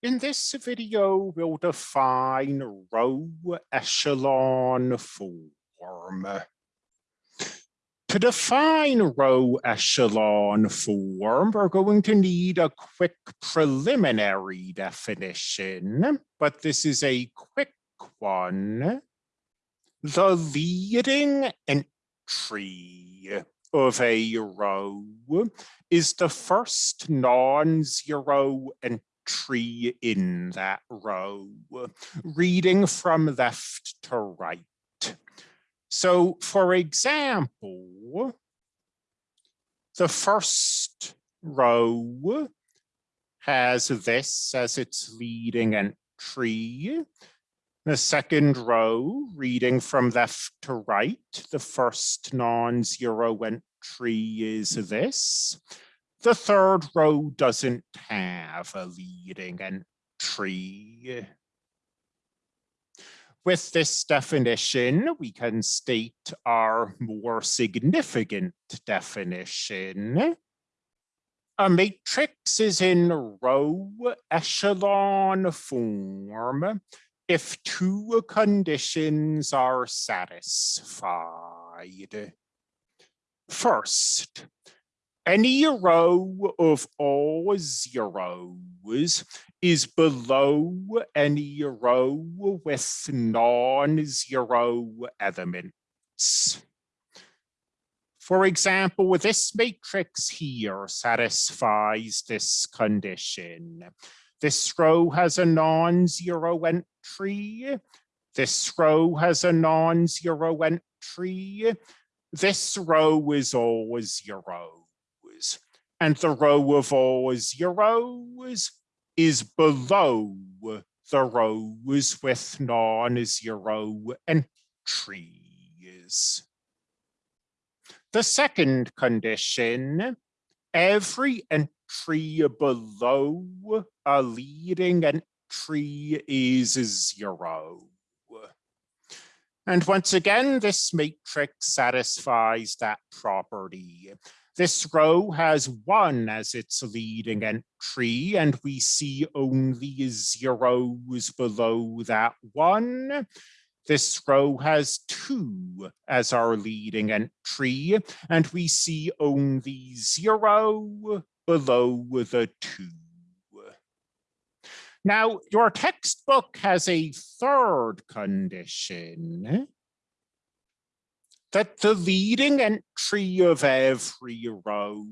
In this video, we'll define row echelon form. To define row echelon form, we're going to need a quick preliminary definition, but this is a quick one. The leading entry of a row is the first non-zero entry tree in that row, reading from left to right. So for example, the first row has this as its leading entry. The second row, reading from left to right, the first non-zero entry is this. The third row doesn't have a leading entry. With this definition, we can state our more significant definition. A matrix is in row echelon form if two conditions are satisfied. First, any row of all zeros is below any row with non-zero elements. For example, this matrix here satisfies this condition. This row has a non-zero entry. This row has a non-zero entry. This row is always zero and the row of all zeros is below the rows with non-zero entries. The second condition, every entry below a leading entry is zero. And once again, this matrix satisfies that property. This row has one as its leading entry, and we see only zeros below that one. This row has two as our leading entry, and we see only zero below the two. Now, your textbook has a third condition that the leading entry of every row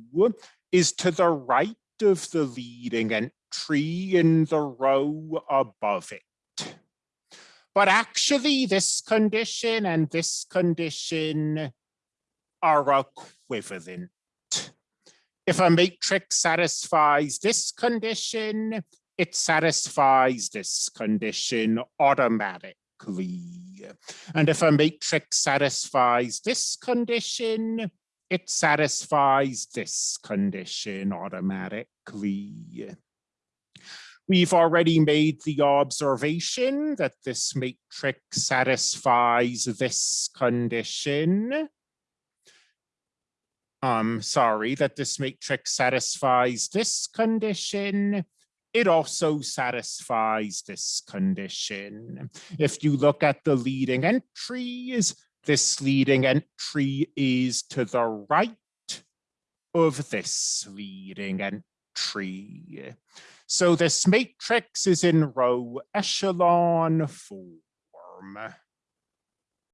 is to the right of the leading entry in the row above it. But actually this condition and this condition are equivalent. If a matrix satisfies this condition, it satisfies this condition automatically. And if a matrix satisfies this condition, it satisfies this condition automatically. We've already made the observation that this matrix satisfies this condition. Um, sorry, that this matrix satisfies this condition it also satisfies this condition. If you look at the leading entries, this leading entry is to the right of this leading entry. So this matrix is in row echelon form.